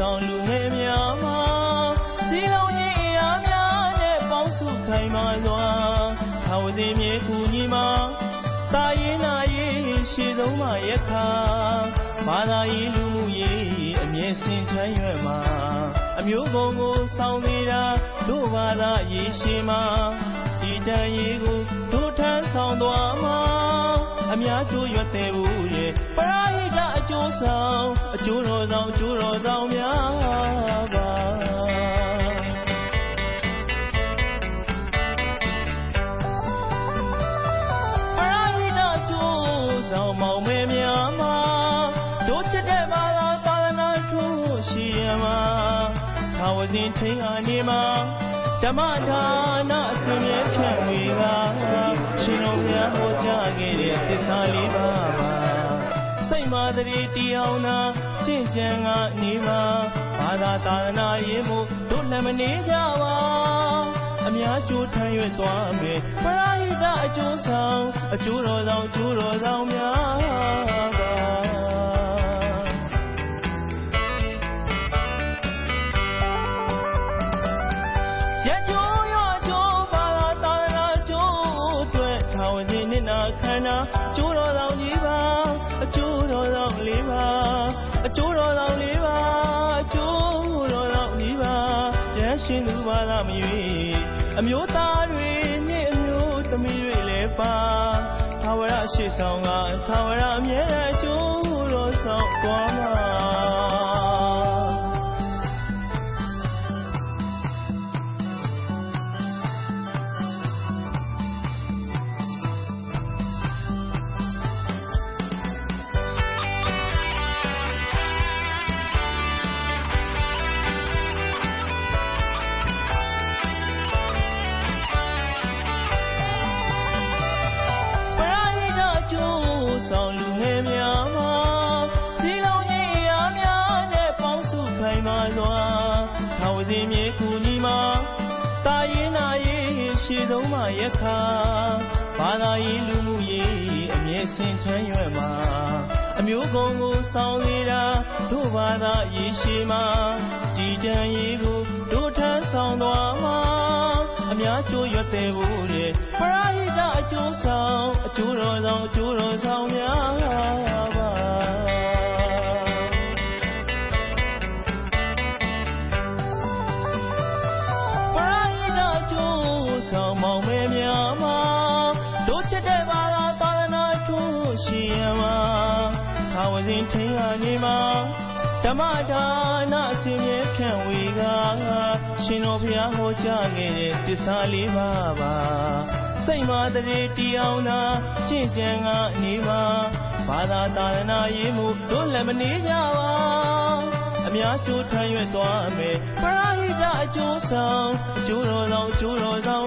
ဆောင်လူငယ်များမှာစီလုံးရင်အရာများနဲ့ပေါင်းစုခိုင်မာစွာထာဝတိမြေကူညီမှာတာရင်နာရေးရှေ့ဆုံးမှယခါဘာသာရေးလူမှုရေးအမြဲစင်ချမ်းရွယ်မှာအမျိုးကုံကိုဆောင်နေတာတို့ဘာသာရေးရှိမှာဒီတန်ရေးကိုတို့ထမ်းဆောင်သွားမှာ အများကျိုးရွက်တဲ့ဘူးရဲ့ပရာဟိတအကျိုးဆောင်အကျိုးတော်ဆောင်အကျိုးတော်ဆောင်များပါပရာဟိတအကျိုးဆောင်မောင်မဲများမှာတို့ချစ်တဲ့ဘာသာသာသနာထူးရှိရမှာသာဝစဉ်ထိန်အနေမှာဓမ္မဒါနအစဉ်မြဲဖြန့်ဝေက ရှင်တော်များဟောကြားခဲ့တဲ့သစ္စာလေးပါးပါစိတ်မာတရီတရားနာကျင့်ကြံကနေမှာဘာသာသာသနာရေးမှုတို့လည်းမနေကြပါအများကျိုးထမ်းရွက်သွားမယ်ပရာဟိတအကျိုးဆောင်အကျိုးတော်ဆောင်အကျိုးတော်ဆောင်များ ခန္ဓာကျိုးတော်ဆောင်ကြီးပါအကျိုးတော်ဆောင်လေးပါအကျိုးတော်ဆောင်လေးပါအကျိုးတော်ဆောင်ကြီးပါရရှင်သူပါလားမရွေအမျိုးသားတွေနှင့်အမျိုးသမီးတွေလည်းပါသာဝရရှိဆောင်ကသာဝရအမြဲအကျိုးတော်ဆောင်သွားမှာ ထာဝတိမြေကူညီမှာတာရင်နာရေးရှေ့ဆုံးမှယခါဘာသာရေးလူမှုရေးအမြဲစင်ချမ်းရွယ်မှာအမျိုးကုံကိုဆောင်နေတာတို့ဘာသာရေးရှိမှာကြည်တန်ရေးကိုတို့ထမ်းဆောင်သွားမှာအများကျိုးရွက်တဲ့ဘူးတဲ့ပရာဟိတအကျိုးဆောင်အကျိုးတော်ဆောင်အကျိုးတော်ဆောင်များ စဉ်ထိန်အနေမှာဓမ္မဒါနအစဉ်မြဲဖြန့်ဝေကရှင်တော်ဘုရားဟောကြားခဲ့တဲ့သစ္စာလေးပါးပါစိတ်မာတရေတရားနာကျင့်ကြံကနေမှာဘာသာတာရဏရေးမှုတို့လည်းမနေကြပါအများကျိုးထမ်းရွက်သွားမယ်ပရာဟိတအကျိုးဆောင်အကျိုးတော်ဆောင်အကျိုးတော်ဆောင်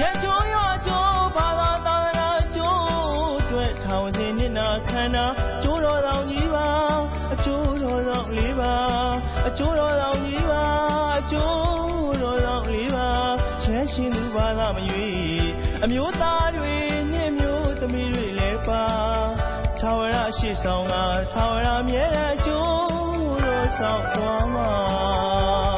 ရကြိုးရကြိုးဘာသာတာနာကျိုးအတွက်ထောင်စဉ်နှစ်နာခန္ဓာကျိုးတော်တော်ကြီးပါအကျိုးတော်တော်လေးပါအကျိုးတော်တော်ကြီးပါအကျိုးတော်တော်လေးပါချမ်းရှင်သူဘာသာမရွေအမျိုးသားတွေနှင့်မျိုးသမီးတွေလည်းပါသာဝရရှိဆောင်ကသာဝရမြဲတဲ့အကျိုးတော်ဆောင်သွားမှာ